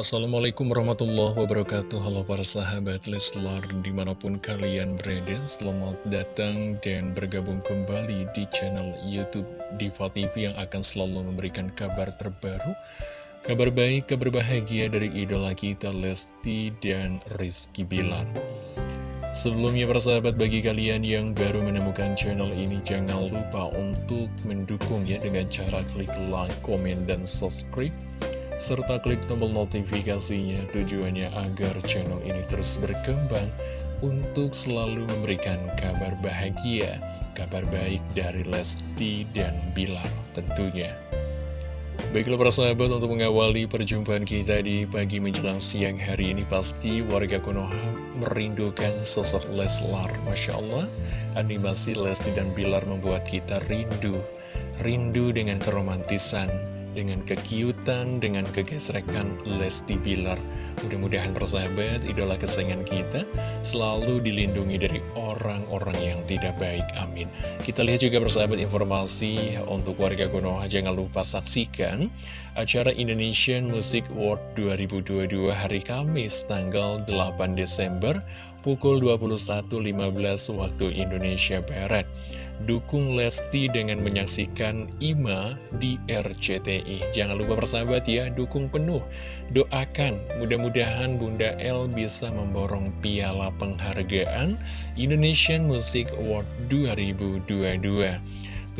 Assalamualaikum warahmatullahi wabarakatuh. Halo para sahabat Leslar di mana pun kalian berada Selamat datang dan bergabung kembali di channel Youtube Diva TV Yang akan selalu memberikan kabar terbaru Kabar baik, kabar bahagia dari idola kita Lesti dan Rizky Bilar. Sebelumnya para sahabat bagi kalian yang baru menemukan channel ini Jangan lupa untuk mendukung ya dengan cara klik like, komen, dan subscribe serta klik tombol notifikasinya tujuannya agar channel ini terus berkembang untuk selalu memberikan kabar bahagia, kabar baik dari Lesti dan Bilar tentunya. Baiklah para sahabat untuk mengawali perjumpaan kita di pagi menjelang siang hari ini pasti warga Konoha merindukan sosok Leslar. Masya Allah, animasi Lesti dan Bilar membuat kita rindu, rindu dengan keromantisan, dengan kekiutan, dengan kegesrekan Lesti Bilar. Mudah-mudahan persahabat, idola kesayangan kita selalu dilindungi dari orang-orang yang tidak baik. Amin. Kita lihat juga persahabat informasi untuk warga Konoha. Jangan lupa saksikan acara Indonesian Music Award 2022 hari Kamis tanggal 8 Desember pukul 21.15 waktu Indonesia Barat. Dukung Lesti dengan menyaksikan Ima di RCTI. Jangan lupa persahabat ya, dukung penuh. Doakan, mudah-mudahan Bunda L bisa memborong piala penghargaan Indonesian Music Award 2022.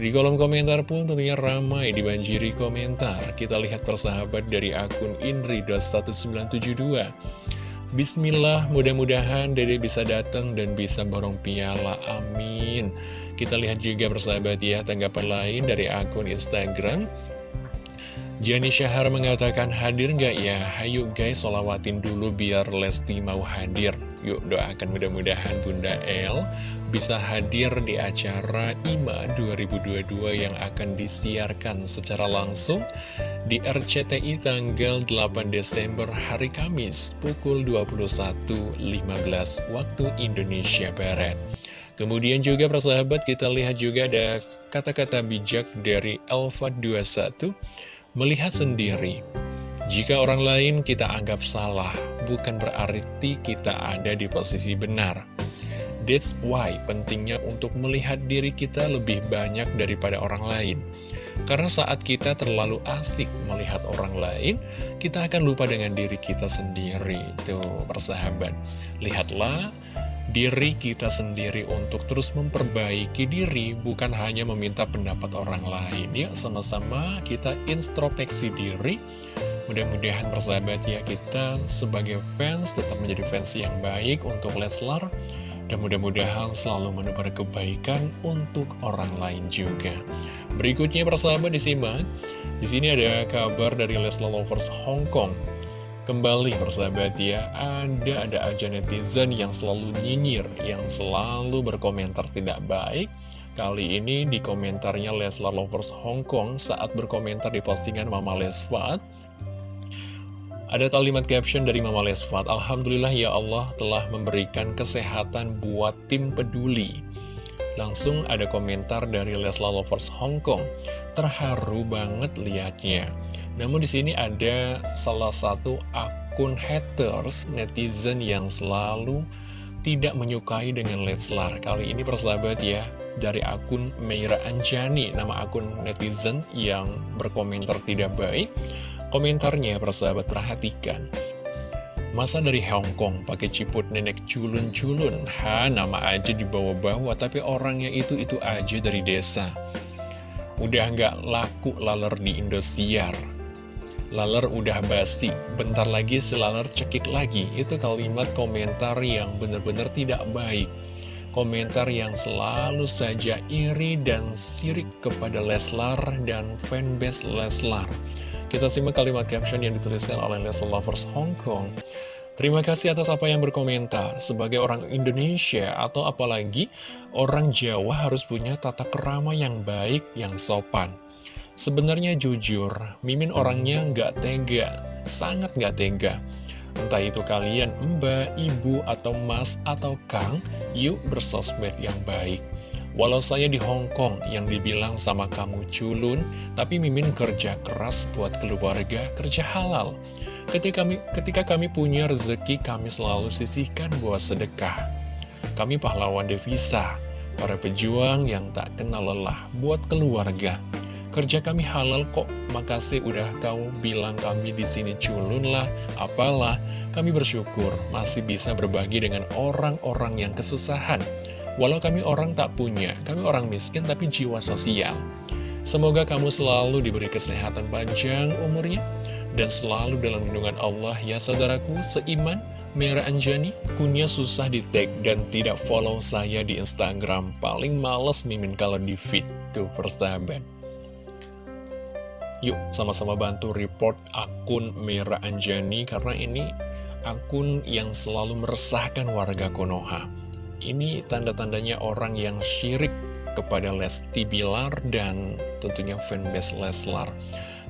Di kolom komentar pun tentunya ramai dibanjiri komentar. Kita lihat persahabat dari akun Indri.1972. Bismillah, mudah-mudahan Dede bisa datang dan bisa borong piala, amin. Kita lihat juga persahabat ya, tanggapan lain dari akun Instagram. Jani Syahar mengatakan hadir nggak ya? Hayu guys, solawatin dulu biar Lesti mau hadir. Yuk doakan mudah-mudahan Bunda El bisa hadir di acara IMA 2022 yang akan disiarkan secara langsung di RCTI tanggal 8 Desember hari Kamis pukul 21.15 waktu Indonesia Barat. Kemudian juga persahabat kita lihat juga ada kata-kata bijak dari Elva 21 melihat sendiri. Jika orang lain kita anggap salah, bukan berarti kita ada di posisi benar. That's why pentingnya untuk melihat diri kita lebih banyak daripada orang lain. Karena saat kita terlalu asik melihat orang lain, kita akan lupa dengan diri kita sendiri. Tuh, persahabat. Lihatlah diri kita sendiri untuk terus memperbaiki diri, bukan hanya meminta pendapat orang lain. Ya, sama-sama kita introspeksi diri. Mudah-mudahan persahabat ya, kita sebagai fans tetap menjadi fans yang baik untuk Leslar dan mudah-mudahan selalu menebar kebaikan untuk orang lain juga. Berikutnya persahabat disimak. Di sini ada kabar dari Leslar Lovers Hong Kong. Kembali persahabat ya, ada ada aja netizen yang selalu nyinyir, yang selalu berkomentar tidak baik. Kali ini di komentarnya Leslar Lovers Hong Kong saat berkomentar di postingan Mama Lesfat ada kalimat caption dari Mama Lesfat, Alhamdulillah ya Allah telah memberikan kesehatan buat tim peduli. Langsung ada komentar dari Lesla Lovers Hong Kong, terharu banget liatnya. Namun di sini ada salah satu akun haters netizen yang selalu tidak menyukai dengan Leslar. Kali ini persahabat ya, dari akun Meira Anjani, nama akun netizen yang berkomentar tidak baik. Komentarnya persahabat perhatikan Masa dari Hong Kong pakai ciput nenek culun-culun Ha nama aja dibawa-bawa tapi orangnya itu-itu aja dari desa Udah nggak laku laler di Indosiar Laler udah basi Bentar lagi si laler cekik lagi Itu kalimat komentar yang benar-benar tidak baik Komentar yang selalu saja iri dan sirik kepada Leslar dan fanbase Leslar kita simak kalimat caption yang dituliskan oleh Leslie Lovers Hong Kong. Terima kasih atas apa yang berkomentar. Sebagai orang Indonesia atau apalagi orang Jawa harus punya tata kerama yang baik, yang sopan. Sebenarnya jujur, Mimin orangnya nggak tega, sangat nggak tega. Entah itu kalian mbak, ibu, atau mas, atau kang, yuk bersosmed yang baik. Walau saya di Hong Kong yang dibilang sama kamu culun, tapi Mimin kerja keras buat keluarga, kerja halal. Ketika kami, ketika kami punya rezeki, kami selalu sisihkan buat sedekah. Kami pahlawan devisa, para pejuang yang tak kenal lelah buat keluarga. Kerja kami halal kok, makasih udah kau bilang kami di sini culun lah, apalah. Kami bersyukur masih bisa berbagi dengan orang-orang yang kesusahan. Walau kami orang tak punya, kami orang miskin tapi jiwa sosial. Semoga kamu selalu diberi kesehatan panjang umurnya, dan selalu dalam lindungan Allah ya saudaraku seiman. Mera Anjani, kunya susah di tag dan tidak follow saya di Instagram. Paling males mimin kalau di feed, tuh persahabat. Yuk sama-sama bantu report akun Mira Anjani karena ini akun yang selalu meresahkan warga Konoha. Ini tanda-tandanya orang yang syirik kepada Lesti Bilar dan tentunya fanbase Leslar.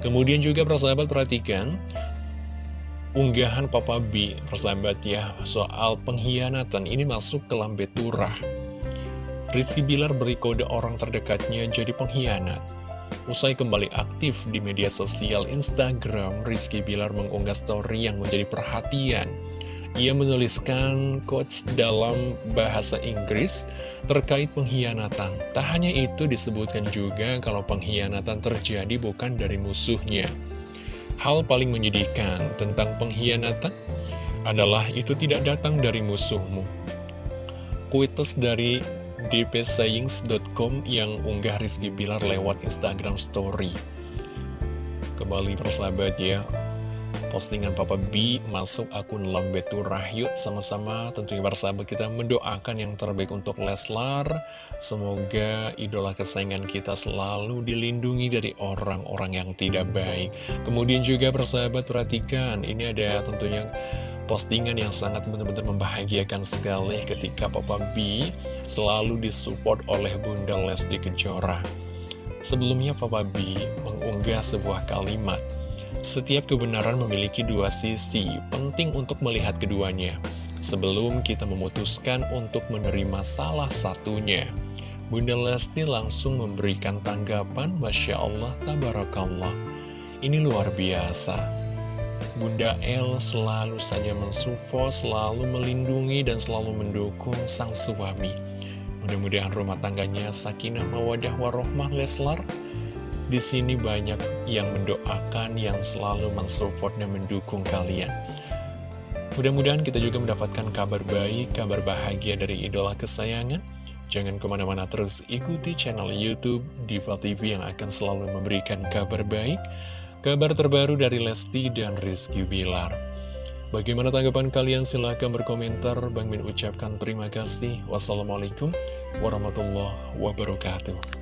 Kemudian juga persahabat perhatikan unggahan Papa B, persahabat ya, soal pengkhianatan ini masuk ke lambe turah. Rizky Bilar beri kode orang terdekatnya jadi pengkhianat. Usai kembali aktif di media sosial Instagram, Rizky Bilar mengunggah story yang menjadi perhatian. Ia menuliskan quotes dalam bahasa Inggris terkait pengkhianatan. Tak hanya itu disebutkan juga kalau pengkhianatan terjadi bukan dari musuhnya. Hal paling menyedihkan tentang pengkhianatan adalah itu tidak datang dari musuhmu. Kuitus dari dpsayings.com yang unggah Rizky Bilar lewat Instagram Story. Kembali persahabat ya, postingan Papa B masuk akun Lambetu Rahyut sama-sama tentunya persahabat kita mendoakan yang terbaik untuk Leslar. Semoga idola kesayangan kita selalu dilindungi dari orang-orang yang tidak baik. Kemudian juga persahabat perhatikan, ini ada tentunya postingan yang sangat benar-benar membahagiakan sekali ketika Papa B selalu disupport oleh Bunda Lesti Kejora. Sebelumnya Papa B mengunggah sebuah kalimat, setiap kebenaran memiliki dua sisi, penting untuk melihat keduanya. Sebelum kita memutuskan untuk menerima salah satunya. Bunda Lesti langsung memberikan tanggapan, Masya Allah, Tabarakallah. Ini luar biasa. Bunda El selalu saja mensupport, selalu melindungi, dan selalu mendukung sang suami. Mudah-mudahan rumah tangganya sakinah mawadah warohmah Leslar. Di sini banyak yang mendoakan, yang selalu mensupport dan mendukung kalian. Mudah-mudahan kita juga mendapatkan kabar baik, kabar bahagia dari idola kesayangan. Jangan ke mana-mana terus ikuti channel Youtube Diva TV yang akan selalu memberikan kabar baik Kabar terbaru dari Lesti dan Rizky Bilar. Bagaimana tanggapan kalian? Silahkan berkomentar. Bang Min ucapkan terima kasih. Wassalamualaikum warahmatullahi wabarakatuh.